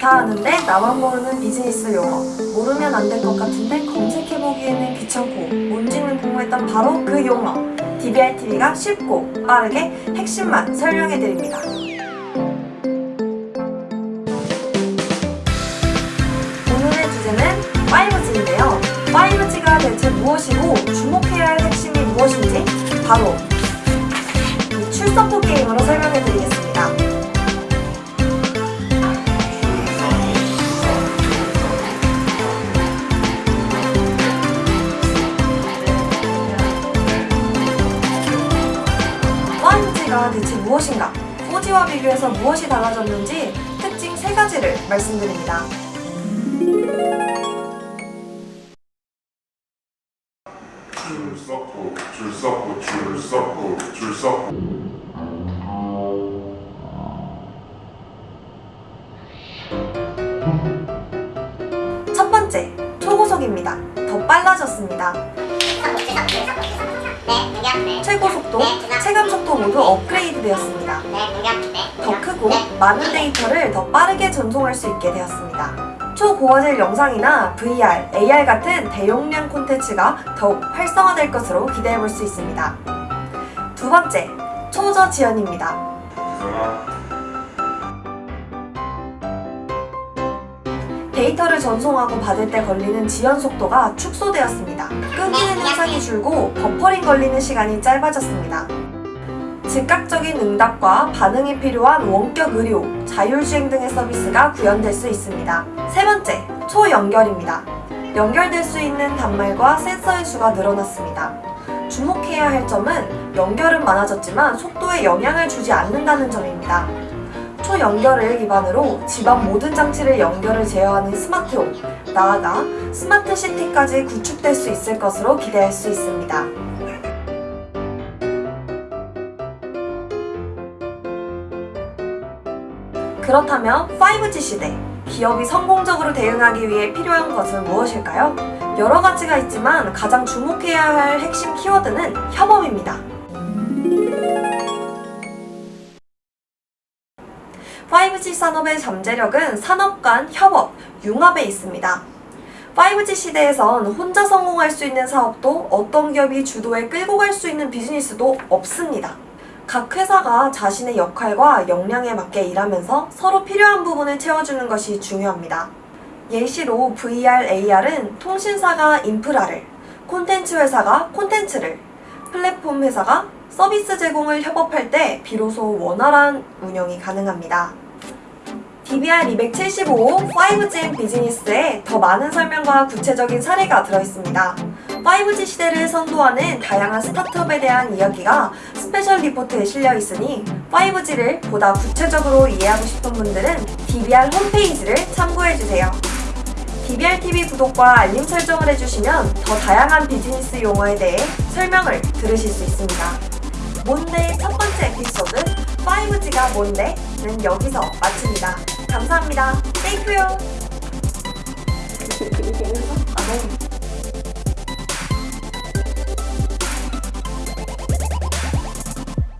다 아는데 나만 모르는 비즈니스 용어 모르면 안 될 것 같은데 검색해보기에는 귀찮고 뭔지는 궁금했던 바로 그 용어. DBRTV가 쉽고 빠르게 핵심만 설명해드립니다. 오늘의 주제는 5G인데요. 5G가 대체 무엇이고 주목해야 할 핵심이 무엇인지 바로 이 출석부 게임으로 설명해드리겠습니다 무엇인가? 4G와 비교해서 무엇이 달라졌는지 특징 세 가지를 말씀드립니다. 줄 섰고 줄 섰고 줄 섰고 줄 섰고 첫 번째, 초고속입니다. 더 빨라졌습니다. 최고 속도, 체감 속도 모두 업그레이드 되었습니다. 더 크고 많은 데이터를 더 빠르게 전송할 수 있게 되었습니다. 초고화질 영상이나 VR, AR 같은 대용량 콘텐츠가 더욱 활성화될 것으로 기대해볼 수 있습니다. 두 번째, 초저 지연입니다. 데이터를 전송하고 받을 때 걸리는 지연 속도가 축소되었습니다. 끊기는 현상이 줄고 버퍼링 걸리는 시간이 짧아졌습니다. 즉각적인 응답과 반응이 필요한 원격 의료, 자율주행 등의 서비스가 구현될 수 있습니다. 세 번째, 초연결입니다. 연결될 수 있는 단말과 센서의 수가 늘어났습니다. 주목해야 할 점은 연결은 많아졌지만 속도에 영향을 주지 않는다는 점입니다. 초 연결을 기반으로 집안 모든 장치를 연결을 제어하는 스마트홈, 나아가 스마트 시티까지 구축될 수 있을 것으로 기대할 수 있습니다. 그렇다면 5G 시대, 기업이 성공적으로 대응하기 위해 필요한 것은 무엇일까요? 여러 가지가 있지만 가장 주목해야 할 핵심 키워드는 협업입니다. 5G 산업의 잠재력은 산업 간 협업, 융합에 있습니다. 5G 시대에선 혼자 성공할 수 있는 사업도 어떤 기업이 주도해 끌고 갈 수 있는 비즈니스도 없습니다. 각 회사가 자신의 역할과 역량에 맞게 일하면서 서로 필요한 부분을 채워주는 것이 중요합니다. 예시로 VR, AR은 통신사가 인프라를, 콘텐츠 회사가 콘텐츠를, 플랫폼 회사가 서비스 제공을 협업할 때 비로소 원활한 운영이 가능합니다. DBR 275 5G 비즈니스에 더 많은 설명과 구체적인 사례가 들어있습니다. 5G 시대를 선도하는 다양한 스타트업에 대한 이야기가 special report에 실려 있으니 5G를 보다 구체적으로 이해하고 싶은 분들은 DBR 홈페이지를 참고해주세요. DBRTV 구독과 알림 설정을 해주시면 더 다양한 비즈니스 용어에 대해 설명을 들으실 수 있습니다. 뭔데의 첫 번째 에피소드 5G가 뭔데?는 여기서 마칩니다. 감사합니다. thank you요.